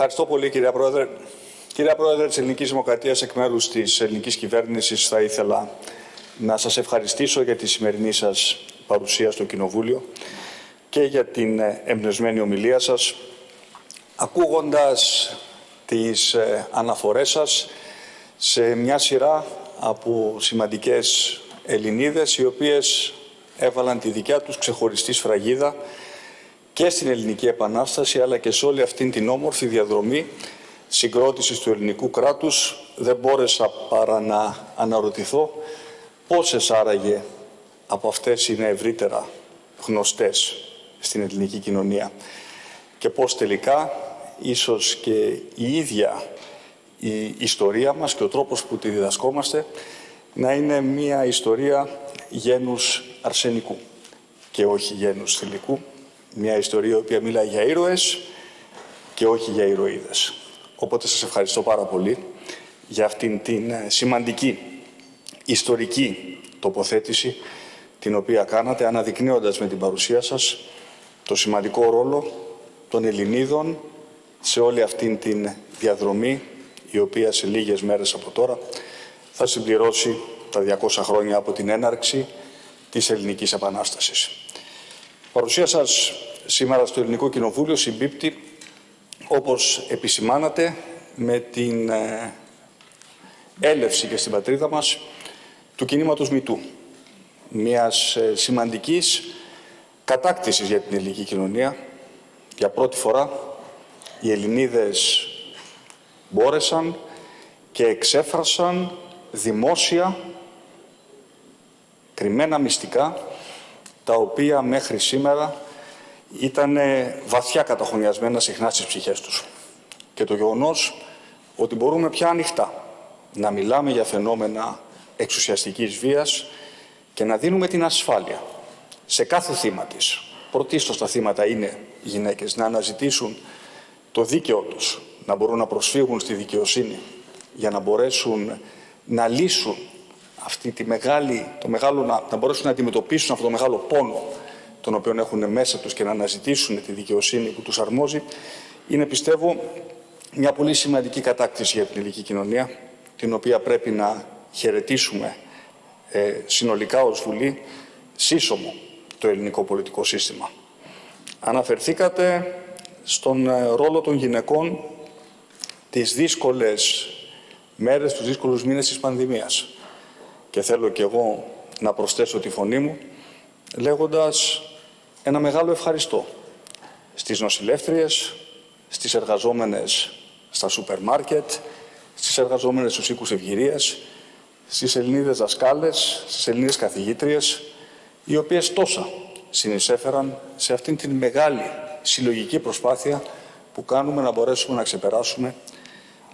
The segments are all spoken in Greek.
Ευχαριστώ πολύ, κυρία Πρόεδρε. Κυρία Πρόεδρε της Ελληνικής Δημοκρατίας, εκ μέρους της ελληνικής κυβέρνησης θα ήθελα να σας ευχαριστήσω για τη σημερινή σας παρουσία στο Κοινοβούλιο και για την εμπνευσμένη ομιλία σας, ακούγοντας τις ε, αναφορές σας σε μια σειρά από σημαντικές Ελληνίδες, οι οποίες έβαλαν τη δικιά τους ξεχωριστή σφραγίδα και στην Ελληνική Επανάσταση, αλλά και σε όλη αυτήν την όμορφη διαδρομή συγκρότησης του ελληνικού κράτους. Δεν μπόρεσα παρά να αναρωτηθώ πόσες άραγε από αυτές είναι ευρύτερα γνωστές στην ελληνική κοινωνία και πώς τελικά ίσως και η ίδια η ιστορία μας και ο τρόπος που τη διδασκόμαστε να είναι μια ιστορία γένους αρσενικού και όχι γένους θηλυκού. Μια ιστορία η οποία μιλάει για ήρωες και όχι για ηρωίδες. Οπότε σας ευχαριστώ πάρα πολύ για αυτήν την ε, σημαντική ιστορική τοποθέτηση την οποία κάνατε αναδεικνύοντας με την παρουσία σας το σημαντικό ρόλο των Ελληνίδων σε όλη αυτήν την διαδρομή η οποία σε λίγες μέρες από τώρα θα συμπληρώσει τα 200 χρόνια από την έναρξη της Ελληνικής Επανάστασης. Η παρουσία σας σήμερα στο Ελληνικό Κοινοβούλιο συμπίπτει, όπως επισημάνατε, με την ε, έλευση και στην πατρίδα μας του κινήματος Μητού, μιας ε, σημαντικής κατάκτησης για την ελληνική κοινωνία. Για πρώτη φορά οι Ελληνίδες μπόρεσαν και εξέφρασαν δημόσια κρυμμένα μυστικά τα οποία μέχρι σήμερα ήταν βαθιά καταχωνιασμένα συχνά στις ψυχές τους. Και το γεγονός ότι μπορούμε πια ανοιχτά να μιλάμε για φαινόμενα εξουσιαστικής βίας και να δίνουμε την ασφάλεια σε κάθε θύμα της. Πρωτίστως τα θύματα είναι γυναίκες να αναζητήσουν το δίκαιο τους, να μπορούν να προσφύγουν στη δικαιοσύνη για να μπορέσουν να λύσουν αυτή τη μεγάλη, το μεγάλο, να, να μπορέσουν να αντιμετωπίσουν αυτό το μεγάλο πόνο τον οποίο έχουν μέσα τους και να αναζητήσουν τη δικαιοσύνη που τους αρμόζει, είναι πιστεύω μια πολύ σημαντική κατάκτηση για την ελληνική κοινωνία, την οποία πρέπει να χαιρετήσουμε ε, συνολικά ως Βουλή, σύσσωμο το ελληνικό πολιτικό σύστημα. Αναφερθήκατε στον ε, ρόλο των γυναικών τις δύσκολες μέρες, τους δύσκολους μήνες της πανδημίας. Και θέλω κι εγώ να προσθέσω τη φωνή μου, λέγοντας ένα μεγάλο ευχαριστώ στις νοσηλεύτριες, στις εργαζόμενες στα σούπερ μάρκετ, στις εργαζόμενες στους οίκους ευγυρίας, στις Ελληνίδες δασκάλες, στις Ελληνίδες καθηγήτριες, οι οποίες τόσα συνεισέφεραν σε αυτήν την μεγάλη συλλογική προσπάθεια που κάνουμε να μπορέσουμε να ξεπεράσουμε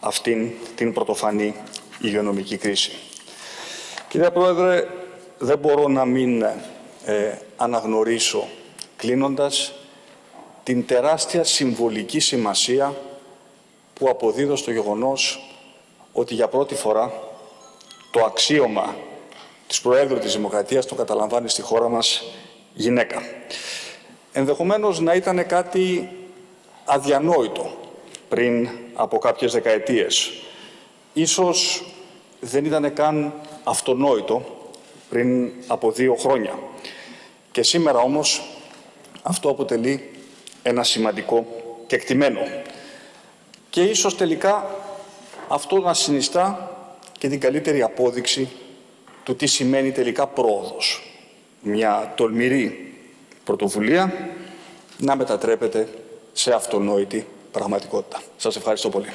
αυτήν την πρωτοφανή υγειονομική κρίση. Κύριε Πρόεδρε, δεν μπορώ να μην ε, αναγνωρίσω, κλείνοντας, την τεράστια συμβολική σημασία που αποδίδω στο γεγονός ότι για πρώτη φορά το αξίωμα της Προέδρου της Δημοκρατίας το καταλαμβάνει στη χώρα μας γυναίκα. Ενδεχομένως να ήταν κάτι αδιανόητο πριν από κάποιες δεκαετίες. Ίσως δεν ήταν καν αυτονόητο πριν από δύο χρόνια. Και σήμερα όμως αυτό αποτελεί ένα σημαντικό κεκτημένο. Και ίσως τελικά αυτό να συνιστά και την καλύτερη απόδειξη του τι σημαίνει τελικά πρόοδος. Μια τολμηρή πρωτοβουλία να μετατρέπεται σε αυτονόητη πραγματικότητα. Σας ευχαριστώ πολύ.